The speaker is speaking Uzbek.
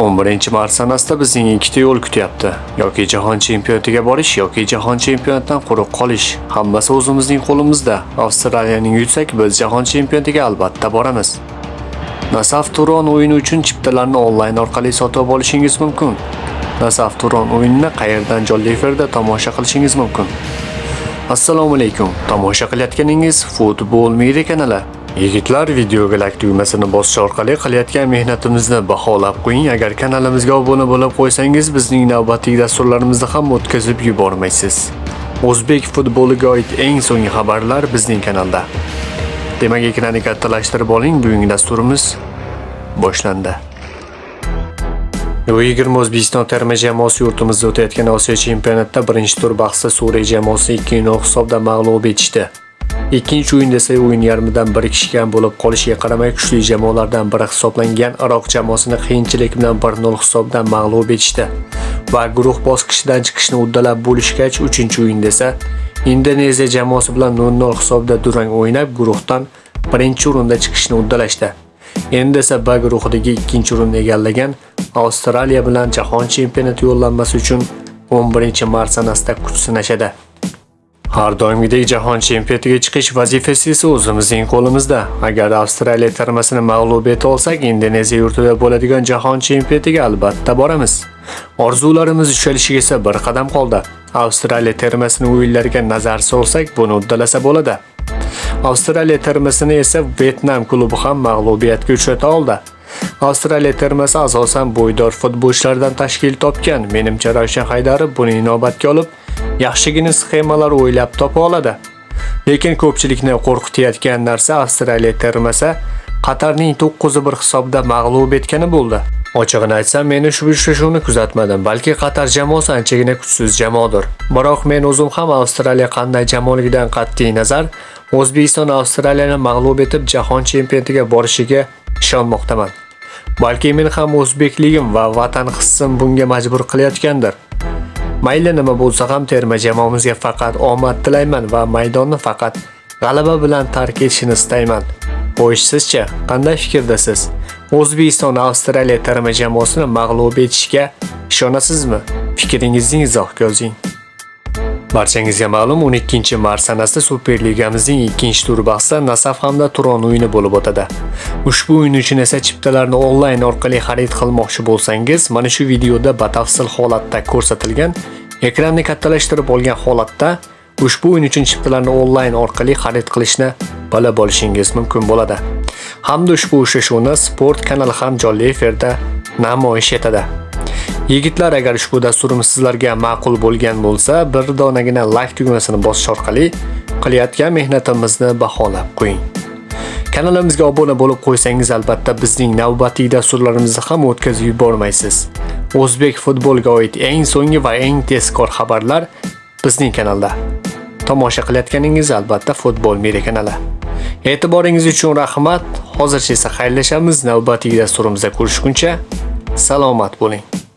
11-mart sanasida bizning ikkita yo'l kutyapti. Yoki jahon chempionatiga borish yoki jahon chempionatidan quruq qolish. Hammasi o'zimizning qo'limizda. Avstraliyaning yutsak, biz jahon chempionatiga albatta boramiz. Nasaf Turon o'yini uchun chiptalarni onlayn orqali sotib olishingiz mumkin. Nasaf Turon o'yinini qayerdan jonli efirda tomosha qilishingiz mumkin? Assalomu alaykum. Tomosha qilayotganingiz Futbol Media kanali. Yigitlar videoga like tugmasini bosish orqali qilayotgan mehnatimizni baholab qo'ying. Agar kanalimizga obuna bo'lib qo'ysangiz, bizning navbatdagi dasturlarimizni ham o'tkazib yubormaysiz. O'zbek futboliga oid eng so'nggi xabarlar bizning kanalda. Demak, ekranni kattalashtirib oling. Bugungi dasturimiz boshlandi. U20 O'zbekiston terma jamoasi yurtimizda o'tayotgan Osiyo chempionatida birinchi tur bahsida Suriya jamoasi 2-0 hisobda mag'lub etishdi. Ikkinchi o'yinda esa o'yin yarmidan bir kishigan bo'lib qolishiga qaramay kuchli jamoalardan biri hisoblangan Iroq jamoasini qiyinchilik bilan 1-0 hisobda mag'lub etishdi va guruh bosqichidan chiqishni uddalab bo'lishgach, 3-o'yinda esa Indoneziya jamoasi bilan 0-0 hisobda durang o'ynab, guruhdan birinchi o'rinda chiqishni uddalashdi. Endi esa B guruhidagi ikkinchi o'rinni egallagan Avstraliya bilan jahon chempionati yo'llanmasi uchun 11-mart sanasida kuch sinashadi. Har doimgidek jahon chempionatiga chiqish vazifasi esa o'zimizning qo'limizda. Agar Avstraliya termasini mag'lub eta olsak, Indoneziya yurtida bo'ladigan jahon chempionatiga albatta boramiz. Orzularimiz ushalishiga esa bir qadam qoldi. Avstraliya termasini o'yinlarga nazar solsak, buni uddalasa bo'ladi. Avstraliya termasini esa Vietnam klubi ham mag'lubiyatga uchrata oldi. Avstraliya termasi asosan bo'ydor futbolchilardan tashkil topgan. Menimcha Ravshan Haydarov buni inobatga olib, yaxshigina sxemalar o'ylab topa oladi. Lekin ko'pchilikni qo'rqitayotgan narsa Avstraliya termasi Qatarning 9-1 hisobda mag'lub etgani bo'ldi. Ochig'ini aytsam, men ushbu uchrashuvni kuzatmadim, balki Qatar jamoasi anchagina kuchsiz jamoadir. Biroq men o'zim ham Avstraliya qanday jamoaligidan qat'iy nazar O'zbekiston Avstraliyani mag'lub etib jahon chempionatiga borishiga ishonmoqdaman. Balki men ham o'zbekligim va vatan hissim bunga majbur qilayotgandir. Mayli nima bo'lsa ham terma jamoamizga faqat omad tilayman va maydonni faqat g'alaba bilan tark etishini istayman. Xo'sh, sizcha qanday fikrdasiz? O'zbekiston Avstraliya terma jamoasini mag'lub etishga ishonasizmi? Fikringizni izohga yozing. Barchangizga ma'lum 12-mart sanasida Superligamizning ikkinchi tur bahsida Nasaf hamda Turon o'yini bo'lib o'tadi. Ushbu o'yin uchun esa chiptalarni onlayn orqali xarid qilmoqchi bo'lsangiz, mana shu videoda batafsil holatda ko'rsatilgan ekranni kattalashtirib olgan holatda ushbu o'yin uchun chiptalarni onlayn orqali xarid qilishni bilib olishingiz mumkin bo'ladi. Hamda ushbu uchrashuvni Sport kanali ham jonli efirda namoyish etadi. Yigitlar, agar ushbu dasturimiz sizlarga ma'qul bo'lgan bo'lsa, bir donagina like tugmasini bosish orqali qilayotgan mehnatimizni baholab qo'ying. Kanalimizga obuna bo'lib qo'ysangiz albatta bizning navbatdagi dasturlarimizni ham o'tkazib yubormaysiz. O'zbek futboliga oid eng so'nggi va eng tezkor xabarlar bizning kanalda. Tomosha qilayotganingiz albatta Futbol Media kanali. E'tiboringiz uchun rahmat. Hozircha esa xayrlashamiz. Navbatdagi dasturimizda ko'rishguncha salomat bo'ling.